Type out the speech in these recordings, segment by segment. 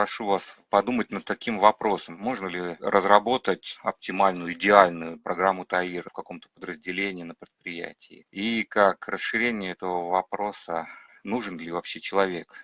прошу вас подумать над таким вопросом. Можно ли разработать оптимальную, идеальную программу ТАИР в каком-то подразделении на предприятии? И как расширение этого вопроса, нужен ли вообще человек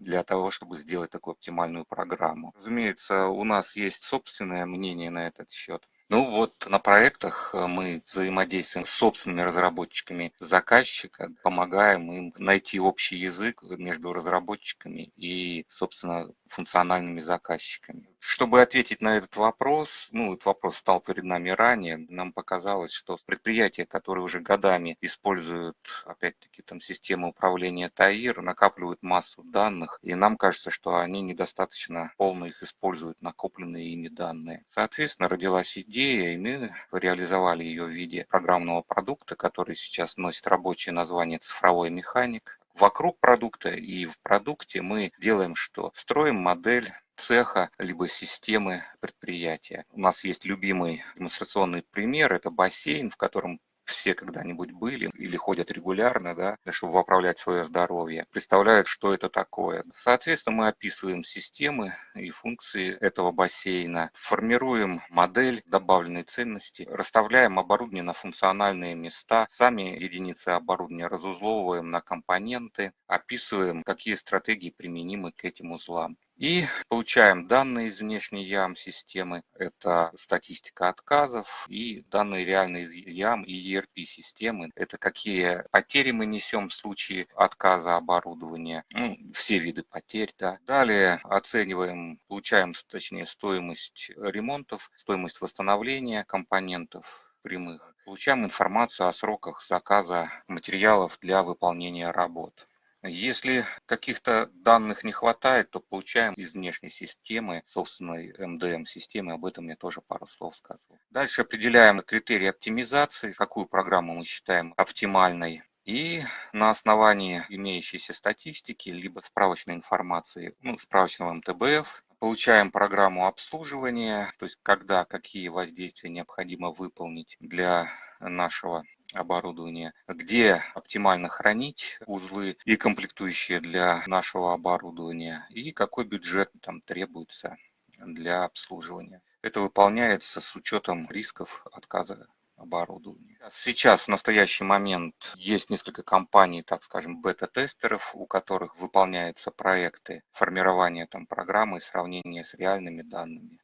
для того, чтобы сделать такую оптимальную программу? Разумеется, у нас есть собственное мнение на этот счет. Ну вот на проектах э, мы взаимодействуем с собственными разработчиками заказчика, помогаем им найти общий язык между разработчиками и, собственно, функциональными заказчиками. Чтобы ответить на этот вопрос, ну, этот вопрос стал перед нами ранее, нам показалось, что предприятия, которые уже годами используют, опять-таки, там систему управления ТАИР, накапливают массу данных, и нам кажется, что они недостаточно полно их используют, накопленные ими данные. Соответственно, родилась идея и мы реализовали ее в виде программного продукта, который сейчас носит рабочее название «Цифровой механик». Вокруг продукта и в продукте мы делаем что? Строим модель цеха, либо системы предприятия. У нас есть любимый демонстрационный пример, это бассейн, в котором все когда-нибудь были или ходят регулярно, да, чтобы поправлять свое здоровье, представляют, что это такое. Соответственно, мы описываем системы и функции этого бассейна, формируем модель добавленной ценности, расставляем оборудование на функциональные места, сами единицы оборудования разузловываем на компоненты, описываем, какие стратегии применимы к этим узлам. И получаем данные из внешней ям-системы. Это статистика отказов и данные реальные из ям и ERP-системы. Это какие потери мы несем в случае отказа оборудования. Ну, все виды потерь. Да. Далее оцениваем, получаем точнее стоимость ремонтов, стоимость восстановления компонентов прямых. Получаем информацию о сроках заказа материалов для выполнения работ. Если каких-то данных не хватает, то получаем из внешней системы, собственной MDM-системы, об этом я тоже пару слов сказал. Дальше определяем критерии оптимизации, какую программу мы считаем оптимальной. И на основании имеющейся статистики, либо справочной информации, ну, справочного МТБФ, получаем программу обслуживания, то есть когда какие воздействия необходимо выполнить для нашего оборудования, где оптимально хранить узлы и комплектующие для нашего оборудования, и какой бюджет там требуется для обслуживания. Это выполняется с учетом рисков отказа оборудования. Сейчас, в настоящий момент, есть несколько компаний, так скажем, бета-тестеров, у которых выполняются проекты формирования там, программы и сравнения с реальными данными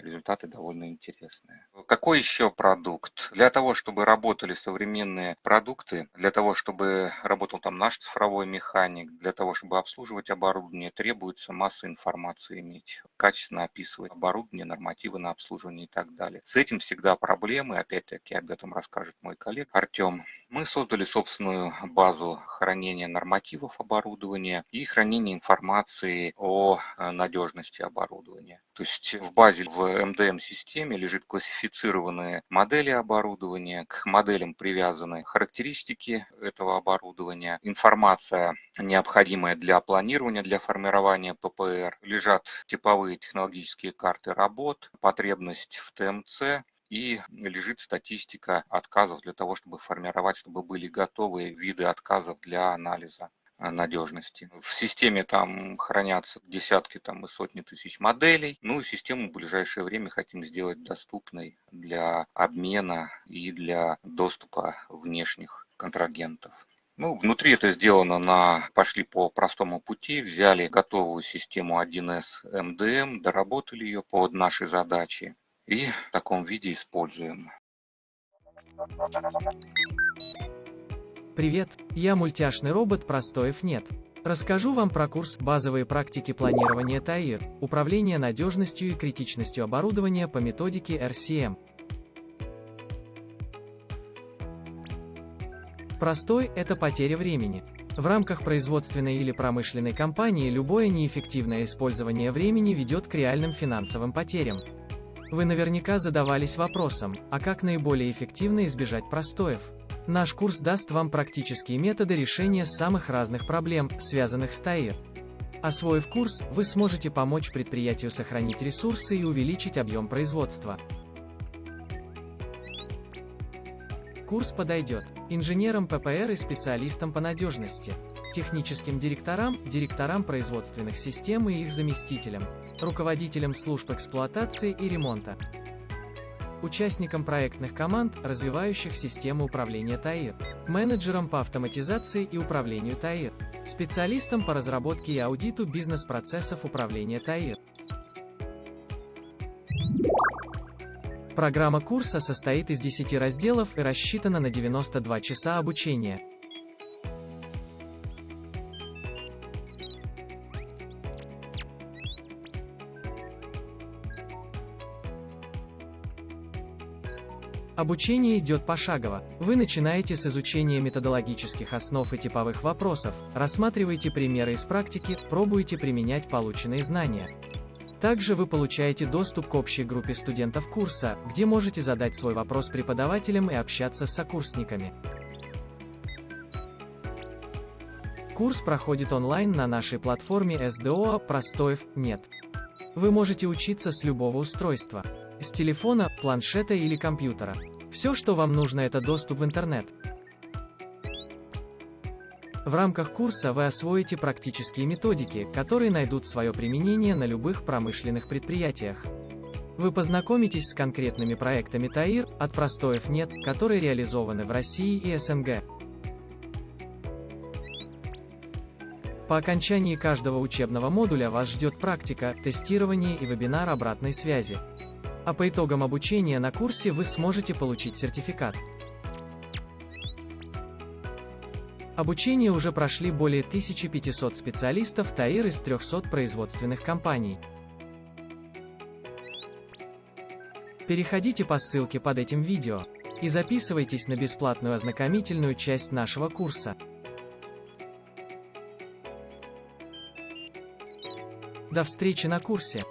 результаты довольно интересные. Какой еще продукт? Для того, чтобы работали современные продукты, для того, чтобы работал там наш цифровой механик, для того, чтобы обслуживать оборудование, требуется масса информации иметь, качественно описывать оборудование, нормативы на обслуживание и так далее. С этим всегда проблемы, опять-таки об этом расскажет мой коллега Артем. Мы создали собственную базу хранения нормативов оборудования и хранения информации о э, надежности оборудования. То есть в базе в MDM-системе лежит классифицированные модели оборудования, к моделям привязаны характеристики этого оборудования, информация, необходимая для планирования, для формирования ППР, лежат типовые технологические карты работ, потребность в ТМЦ, и лежит статистика отказов для того, чтобы формировать, чтобы были готовые виды отказов для анализа надежности. В системе там хранятся десятки там, и сотни тысяч моделей. Ну и систему в ближайшее время хотим сделать доступной для обмена и для доступа внешних контрагентов. Ну, внутри это сделано на, пошли по простому пути, взяли готовую систему 1С МДМ, доработали ее под наши задачи и в таком виде используем. Привет, я мультяшный робот Простоев нет. Расскажу вам про курс «Базовые практики планирования ТАИР. Управление надежностью и критичностью оборудования по методике RCM». Простой – это потеря времени. В рамках производственной или промышленной компании любое неэффективное использование времени ведет к реальным финансовым потерям. Вы наверняка задавались вопросом, а как наиболее эффективно избежать простоев? Наш курс даст вам практические методы решения самых разных проблем, связанных с ТАИР. Освоив курс, вы сможете помочь предприятию сохранить ресурсы и увеличить объем производства. Курс подойдет инженерам ППР и специалистам по надежности. техническим директорам, директорам производственных систем и их заместителям, руководителям служб эксплуатации и ремонта, участникам проектных команд, развивающих систему управления ТАИР, менеджерам по автоматизации и управлению ТАИР, специалистам по разработке и аудиту бизнес-процессов управления ТАИР. Программа курса состоит из 10 разделов и рассчитана на 92 часа обучения. Обучение идет пошагово. Вы начинаете с изучения методологических основ и типовых вопросов, рассматриваете примеры из практики, пробуете применять полученные знания. Также вы получаете доступ к общей группе студентов курса, где можете задать свой вопрос преподавателям и общаться с сокурсниками. Курс проходит онлайн на нашей платформе SDO «Простоев нет». Вы можете учиться с любого устройства. С телефона, планшета или компьютера. Все, что вам нужно, это доступ в интернет. В рамках курса вы освоите практические методики, которые найдут свое применение на любых промышленных предприятиях. Вы познакомитесь с конкретными проектами ТАИР, от простоев нет, которые реализованы в России и СНГ. По окончании каждого учебного модуля вас ждет практика, тестирование и вебинар обратной связи. А по итогам обучения на курсе вы сможете получить сертификат. Обучение уже прошли более 1500 специалистов ТАИР из 300 производственных компаний. Переходите по ссылке под этим видео и записывайтесь на бесплатную ознакомительную часть нашего курса. До встречи на курсе!